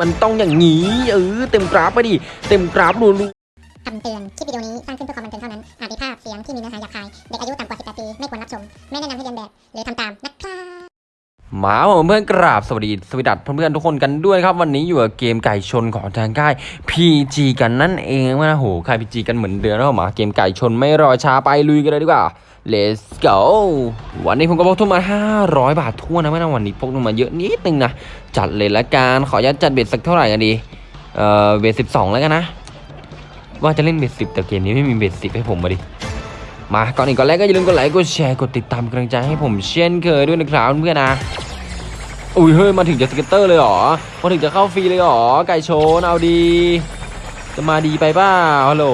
มันต้องอย่างนี้เออเต็มกราฟไปดิเต็มกราฟรัวคำเตือน คลิปวิดีโอนี้สร้างขึ้นเพื่อความบันเทิงเท่านั้น อาจมีภาพเสียงที่มีเนื้อหาหยาบคาย เด็กอายุต่ำกว่า 18 ปี ไม่ควรรับชม ไม่แนะนำให้เรียนแบบ หรือทำตามนะครับๆหมาผมเพื่อนกราบสวัสดีสวัสดีเพื่อนๆทุกคนกันด้วยนะครับ วันนี้อยู่กับเกมไก่ชนของทางค่าย PG กันนั่นเองนะโหค่าย PG กันเหมือนเดิมนะหมาเกมไก่ชนไม่รอช้าไปลุยกันเลยดีกว่า let's go วันนี้ผมก็พกทุนมา 500 บาททั่วนะไม่นะวันนี้พกทุนมาเยอะนิดนึงนะ จัดเลยละกันขออนุญาตจัด bet สักเท่าไหร่กันดี เอ่อ bet สิบสองแล้วกันนะ ว่าจะเล่น bet สิบแต่เกมนี้ไม่มี bet สิบให้ผมมาดิ มาก่อนอื่นก่อนแรกก็อย่าลืมกดไลค์กดแชร์กดติดตามกำลังใจให้ผมเช่นเคยด้วยนะครับเพื่อนนะอุ้ยเฮ้ยมาถึงจะ scatter เลยหรอมาถึงจะเข้าฟรีเลยหรอไก่โชนเอาดี จะมาดีไปเปล่าฮัลโหล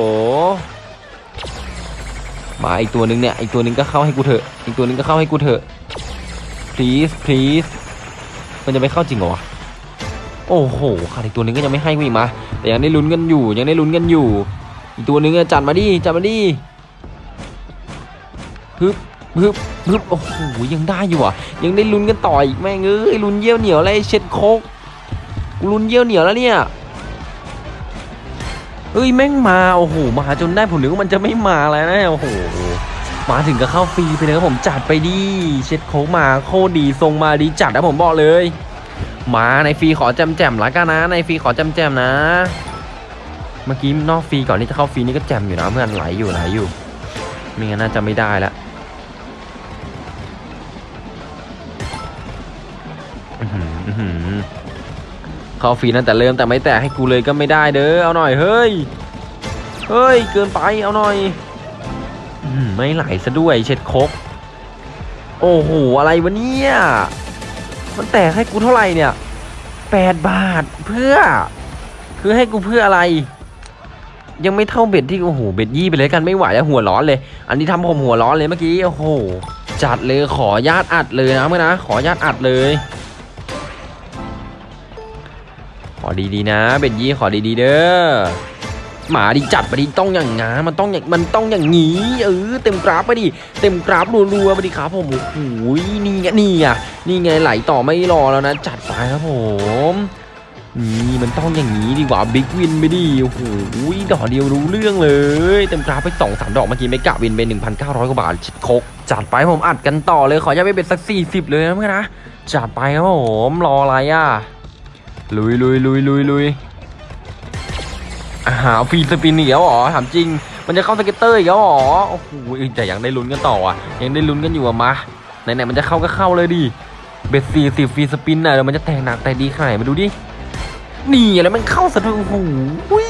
มาอีกตัวหนึงเนี่ยอีกตัวหนึงก็เข้าให้กูเถอะอีกตัวหนึงก็เข้าให้กูเถอะ please please มันจะไม่เข้าจริงเหรอวะโอ้โหขาดอีกตัวหนึงก็ยังไม่ให้กูอีกมา แต่ยังได้ลุ้นกันอยู่ ยังได้ลุ้นกันอยู่ อีกตัวหนึงจัดมาดิจัดมาดิฮึบฮึบฮึบโอ้โหยังได้อยู่อะ ยังได้ลุ้นกันต่ออีกแม่งเอ้ยลุ้นเยี่ยวเหนียวอะไรเช็ดโคกกูลุ้นเยี่ยวเหนียวแล้วเนี่ย เฮ้ยแม่งมาโอ้โหมาจนได้ผมนึกว่ามันจะไม่มาแล้วนะโอ้โหมาถึงก็เข้าฟรีไปเลยครับผมจัดไปดีเช็ดโคกมาโคดีทรงมาดีจัดนะผมบอกเลย มาในฟรีขอแจมแจมละกันนะ ในฟรีขอแจมแจมนะ เมื่อกี้นอกฟรีก่อนที่จะเข้าฟรีนี่ก็แจมอยู่นะเพื่อนไหลอยู่ไหลอยู่ไม่งั้นน่าจะไม่ได้ล้วอื้อหืออื้อหือ เข้าฟรีนั่นแต่เริ่มแต่ไม่แตะให้กูเลยก็ไม่ได้เด้อเอาหน่อยเฮ้ยเฮ้ยเกินไปเอาหน่อยไม่ไหลซะด้วยเช็ดคกโอ้โหอะไรวะเนี่ยมันแตกให้กูเท่าไหร่เนี่ยแปดบาทเพื่อ คือให้กูเพื่ออะไร ยังไม่เท่า bet ที่โอ้โห bet ยี่ไปเลยกันไม่ไหวแล้วหัวร้อนเลย อันนี้ทำผมหัวร้อนเลยเมื่อกี้โอ้โหจัดเลยขอญาตอัดเลยนะเพื่อนนะขอญาตอัดเลย อดีๆนะ bet ยี่ขอดีๆเด้อหมาดีจัดไปดิต้องอย่างงามันต้องอย่างมันต้องอย่างงี้เออเต็มกราฟไปดิเต็มกราฟรัวๆไปดิครับผมโอ้โหนี่ไงนี่อะนี่ไงไหลต่อไม่รอแล้วนะ จัดไปครับผมนี่มันต้องอย่างนี้ดีกว่า big win ไปดิโอ้โหดอกเดียวรู้เรื่องเลย เต็มกราฟไปสองสามดอกเมื่อกี้ mega win ไป1,900กว่าบาทชิดคกจัดไปผมอัดกันต่อเลยขออย่าไปเป็นสัก40เลยนะเพื่อนนะจัดไปครับผมรออะไรอะ ลุยลุยลุยลุยลุยหา free spin อีกแล้วเหรอถามจริง มันจะเข้า scatter อีกแล้วเหรอโอ้โหแต่ยังได้ลุ้นกันต่ออะ ยังได้ลุ้นกันอยู่อะมาไหนๆมันจะเข้าก็เข้าเลยดิ bet สี่สิบ free spin น่ะเดี๋ยวมันจะแตกหนักแต่ดีขนาดไหนมาดูดินี่แล้วมันเข้าสะดุ้งโอ้โหย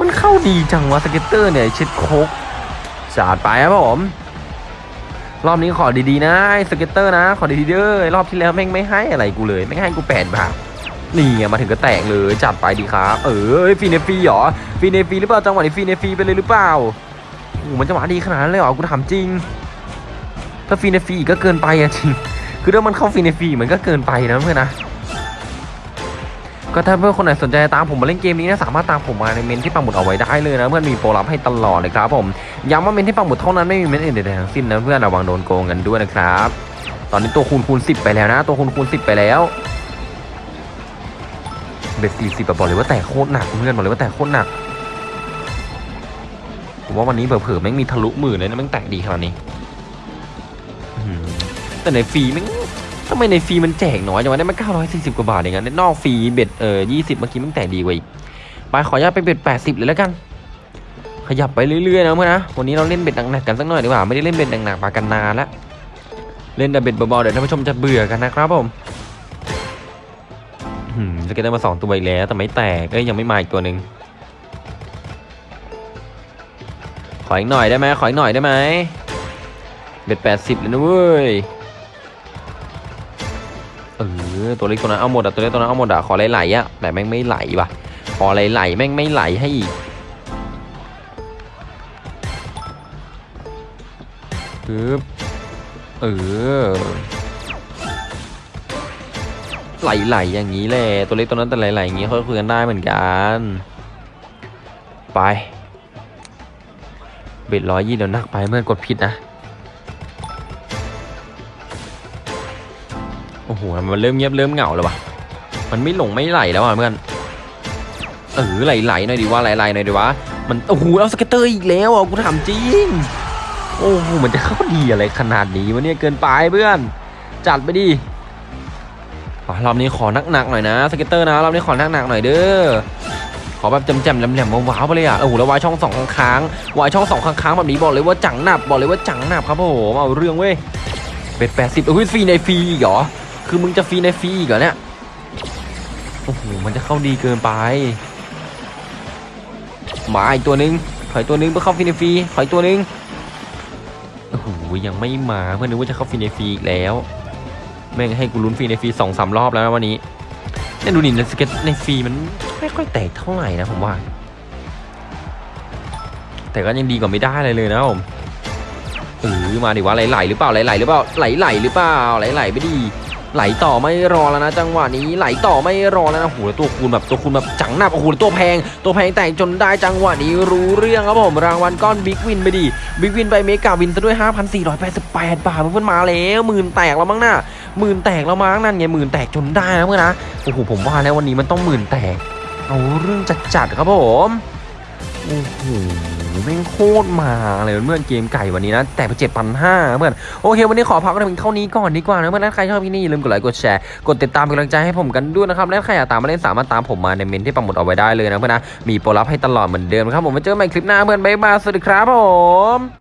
มันเข้าดีจังวะ scatter เนี่ยเช็ดโคกจัดไปครับผมรอบนี้ขอดีๆนะ scatter นะ ขอดีๆเด้อรอบที่แล้วแม่งไม่ให้อะไรกูเลย ไม่ให้กูแปดบาท นี่ไงมาถึงก็แตกเลยจัดไปดีครับ เออฟรีในฟรีเหรอฟรีในฟรีหรือเปล่าจังหวะนี้ฟรีในฟรีไปเลยหรือเปล่าโอ้มันจะมาดีขนาดนั้นเลยเหรอกูถามจริง ถ้าฟรีในฟรีก็เกินไปอะจริง คือถ้ามันเข้าฟรีในฟรีมันก็เกินไปนะเพื่อนนะก็ถ้าเพื่อนคนไหนสนใจตามผมมาเล่นเกมนี้นะสามารถตามผมมาในเมนต์ที่ปักหมุดเอาไว้ได้เลยนะเพื่อนมีโปรลับให้ตลอดเลยครับผมย้ำว่าเมนต์ที่ปักหมุดเท่านั้นไม่มีเมนต์อื่นใดทั้งสิ้นนะเพื่อนระวังโดนโกงกันด้วยนะครับ ตอนนี้ตัวคูณคูณสิบไปแล้วนะ ตัวคูณคูณสิบไปแล้ว bet สี่สิบบอกเลยว่าแตกโคตรหนักเพื่อนบอกเลยว่าแตกโคตรหนักผมว่าวันนี้เผลอๆแม่งมีทะลุหมื่นเลยนะแม่งแตกดีขนาดนี้แต่ในฟรีแม่งทำไมในฟรีมันแจกน้อยจังวะได้มา940กว่าบาทเองอะในนอกฟรี bet เออ20เมื่อกี้แม่งมันแตกดีกว่าอีกไปขออนุญาตไป bet 80เลยแล้วกัน ขยับไปเรื่อยๆนะเพื่อนนะวันนี้เราเล่น bet หนักๆกันสักหน่อยดีกว่าไม่ได้เล่น bet หนักๆมากันนานแล้วเล่นแต่ bet เบาๆเดี๋ยวท่านผู้ชมจะเบื่อกันนะครับผม scatter ได้มาสองตัวอีกแล้ว แต่ไม่แตกเอ้ยยังไม่มาอีกตัวหนึ่งขออีกหน่อยได้ไหมขออีกหน่อยได้ไหม bet 80เลยนะเว้ยเออตัวเล็กตัวนั้นเอาหมดอะตัวเล็กตัวนั้นเอาหมดอะขอไหลๆอะแต่แม่งไม่ไหลว่ะขอไหลๆแม่งไม่ไหลให้อีกปึ๊บเออ ไหลๆอย่างนี้แหละตัวเล็กตัวนั้นแต่ไหลๆอย่างนี้เขาคุยกันได้เหมือนกัน ไปเบ็ดร้อยยี่เดี๋ยวนักไปเมื่อกดผิดนะ โอ้โหมันเริ่มเงียบเริ่มเหงาแล้ววะมันไม่หลงไม่ไหลแล้วอะเพื่อนเออไหลๆหน่อยดิว่าไหลๆหน่อยดิวะมันโอ้โหเอา scatter อีกแล้วอะกูถามจริงโอ้โหมันจะเข้าดีอะไรขนาดนี้วะเนี่ยเกินไปเพื่อน จัดไปดิ รอบนี้ขอหนักๆหน่อยนะ scatter นะรอบนี้ขอหนักๆหน่อยเด้อขอแบบแจ่มๆแหลมๆว้าวๆไปเลยอะโอ้โหแล้ววายช่องสองค้างวายช่องสองค้างแบบนี้บอกเลยว่าจังหนับบอกเลยว่าจังหนับครับผมเอาเรื่องเว้ย bet แปดสิบอุ้ยฟรีในฟรีอีกเหรอคือมึงจะฟรีในฟรีอีกเหรอเนี่ยโอ้โหมันจะเข้าดีเกินไปมาอีกตัวนึงถอยตัวนึงเพื่อเข้าฟรีในฟรีถอยตัวนึงโอ้โหยังไม่มาเพื่อนนึกว่าจะเข้าฟรีในฟรีอีกแล้ว แม่งให้กูลุ้นฟรีในฟรีสองสามรอบแล้วนะวันนี้เนี่ยดูนี่ใน scatter ในฟรีมันไม่ค่อยแตกเท่าไหร่นะผมว่า แต่ก็ยังดีกว่าไม่ได้เลยเลยนะผมเออมาดิว่าไหลๆหรือเปล่าไหลๆหรือเปล่าไหลๆหรือเปล่าไหลๆไม่ดี ไหลต่อไม่รอแล้วนะ จังหวะนี้ไหลต่อไม่รอแล้วนะโอ้โหแล้วตัวคูณแบบตัวคูณแบบจังหนับโอ้โหตัวแพง ตัวแพงแตกจนได้จังหวะนี้รู้เรื่องครับผมรางวัลก้อน big win ไปดิ big win ไป mega win ซะด้วย 5,488 บาทเพื่อนมาแล้วหมื่นแตกแล้วมั้งน่ะหมื่นแตกแล้วมั้งนั่นไงหมื่นแตกจนได้นะเพื่อนนะโอ้โหผมว่าแล้ววันนี้มันต้องหมื่นแตกเอาเรื่องจัดๆครับผมโอ้โห แม่งโคตรมาเลยเมื่อนเกมไก่วันนี้นะ แต่ไปเจ็ดพันห้าเพื่อนโอเค วันนี้ขอพักกันเพียงเท่านี้ก่อนดีกว่านะเพื่อนใครชอบที่นี่อย่าลืมกดไลค์กดแชร์กดติดตามเป็นกำลังใจให้ผมกันด้วยนะครับและใครอยากตามมาเล่นสามารถตามผมมาในเมนที่ปักหมุดเอาไว้ได้เลยนะเพื่อนนะมีโปรลับให้ตลอดเหมือนเดิมครับผมไว้เจอกันใหม่คลิปหน้าเพื่อนบ๊ายบายสวัสดีครับผม